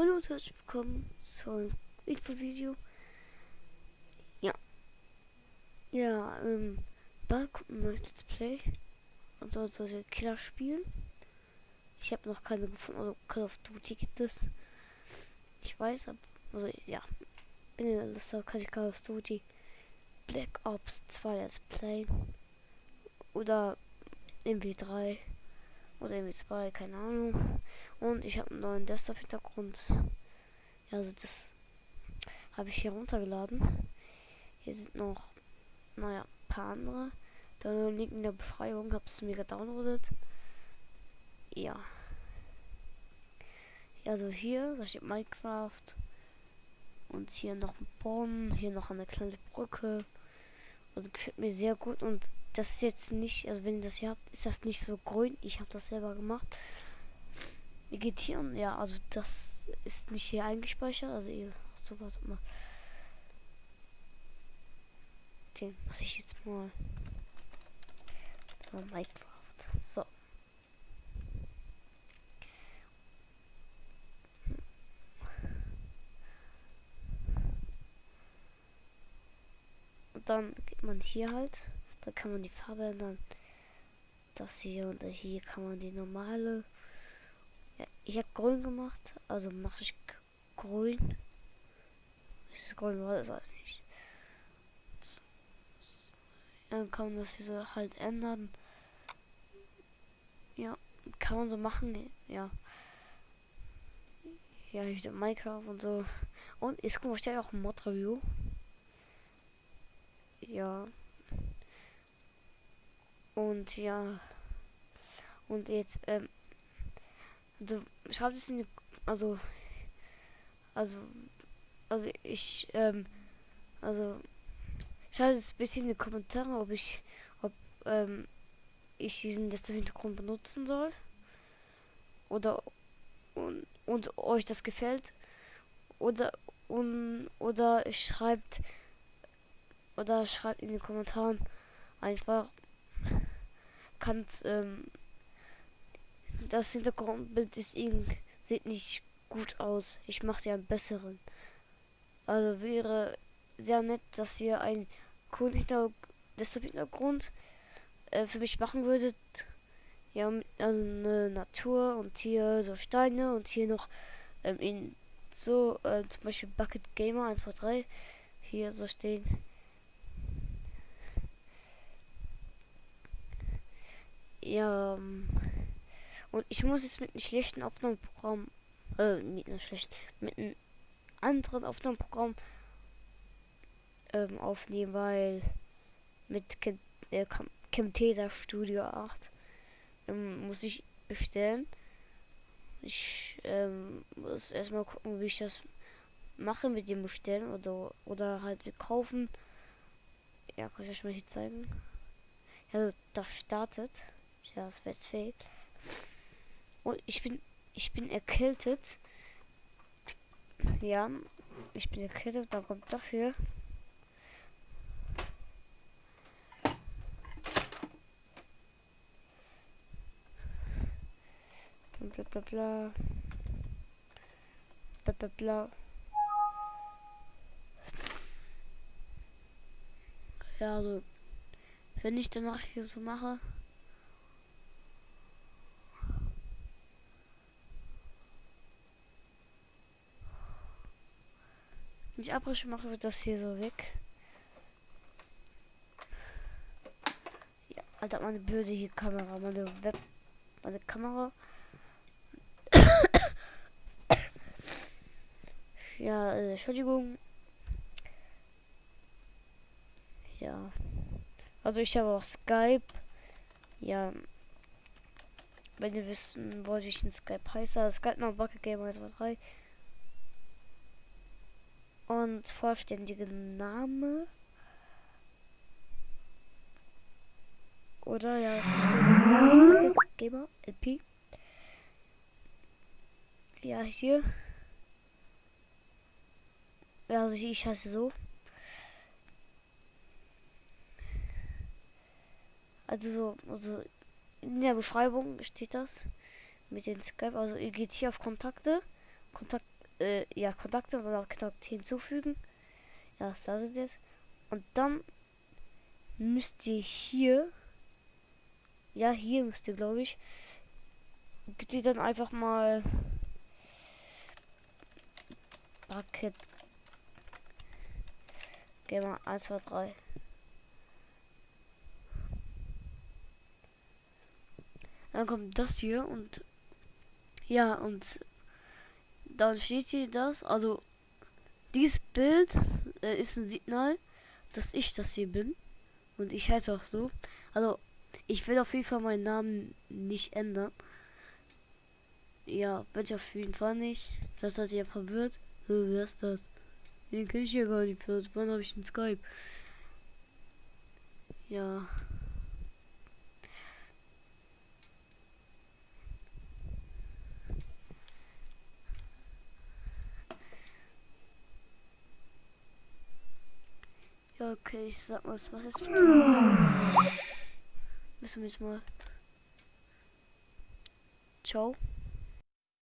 Hallo und herzlich willkommen zu einem Info-Video. Ja. Ja, ähm, bald kommt ein neues Let's Play. Und so solche Killer spielen. Ich habe noch keine gefunden, also Call of Duty gibt es. Ich weiß, also ja, bin in der Liste, kann ich Call of Duty Black Ops 2 Let's Play. Oder MW3 oder MW2, keine Ahnung. Und ich habe einen neuen Desktop-Hintergrund. Ja, also das habe ich hier runtergeladen. Hier sind noch, naja, ein paar andere. Da Link in der Beschreibung, habe es mir gedownloadet. Ja. Ja, also hier, da steht Minecraft. Und hier noch ein Brunnen, hier noch eine kleine Brücke. Also gefällt mir sehr gut und das ist jetzt nicht, also wenn ihr das hier habt, ist das nicht so grün. Ich habe das selber gemacht. Vegetieren, ja, also das ist nicht hier eingespeichert. Also ihr, so was mal. Den muss ich jetzt mal. Minecraft. So. Und dann geht man hier halt. Da kann man die Farbe ändern. Das hier und hier kann man die normale. Ja, ich habe grün gemacht, also mache ich grün. Ist grün war das eigentlich. Dann kann man das hier so halt ändern. Ja, kann man so machen, ja. Ja, ich Minecraft und so. Und ist guck mal, steht auch ein Mod-Review. Ja. Und ja. Und jetzt, ähm, also schreibt es in die, also, also, also ich, ähm, also, schreibt es ein bisschen in die Kommentare, ob ich, ob, ähm, ich diesen Desktop-Hintergrund benutzen soll. Oder, und, und euch das gefällt. Oder, und, oder schreibt, oder schreibt in den Kommentaren einfach, kannst, ähm, das Hintergrundbild ist irgendwie, sieht nicht gut aus. Ich mache dir einen besseren. Also wäre sehr nett, dass ihr ein coolen Hintergrund, Hintergrund äh, für mich machen würdet. Ja, also eine Natur und hier so Steine und hier noch ähm, in so äh, zum Beispiel Bucket Gamer 1, 2, 3 hier so stehen. Ja, ähm, und ich muss es mit einem schlechten Aufnahmeprogramm, äh, nicht einem schlechten, mit einem anderen Aufnahmeprogramm ähm, aufnehmen, weil mit Cam äh, Studio 8 ähm, muss ich bestellen. Ich ähm, muss erstmal gucken, wie ich das mache mit dem Bestellen oder oder halt kaufen. Ja, kann ich euch mal hier zeigen. Ja, das startet. Ja, das wäre Und ich bin, ich bin erkältet. Ja, ich bin erkältet. Da kommt das hier. Bla bla bla. Bla bla bla. Ja, also, wenn ich danach hier so mache. Ich abbreche, mache wir das hier so weg. Ja, Alter, meine blöde hier Kamera, meine Web, meine Kamera. ja, äh, Entschuldigung. Ja. Also ich habe auch Skype. Ja. Wenn ihr wissen wollt, ich in Skype heiße, Skype noch Bucket Gamer 3 und vollständige Name. Oder ja, Gamer LP. Ja, hier. Ja, also ich heiße so. Also, also in der Beschreibung steht das mit den Skype. Also ihr geht hier auf Kontakte, Kontakt äh, ja, Kontakte, sondern Kontakt hinzufügen. Ja, das ist jetzt. Und dann müsst ihr hier, ja, hier müsst ihr, glaube ich, gibt ihr dann einfach mal Bucket. Geh mal 1, 2, 3. Dann kommt das hier und ja, und dann steht hier das. Also, dieses Bild äh, ist ein Signal, dass ich das hier bin. Und ich heiße auch so. Also, ich will auf jeden Fall meinen Namen nicht ändern. Ja, bin ich auf jeden Fall nicht. Das hat ihr verwirrt. wer ist das? Den kenne ich ja gar nicht. Wann habe ich einen Skype? Ja. Ja, okay, ich sag mal, was ist mit dem? Müssen wir jetzt mal. Ciao.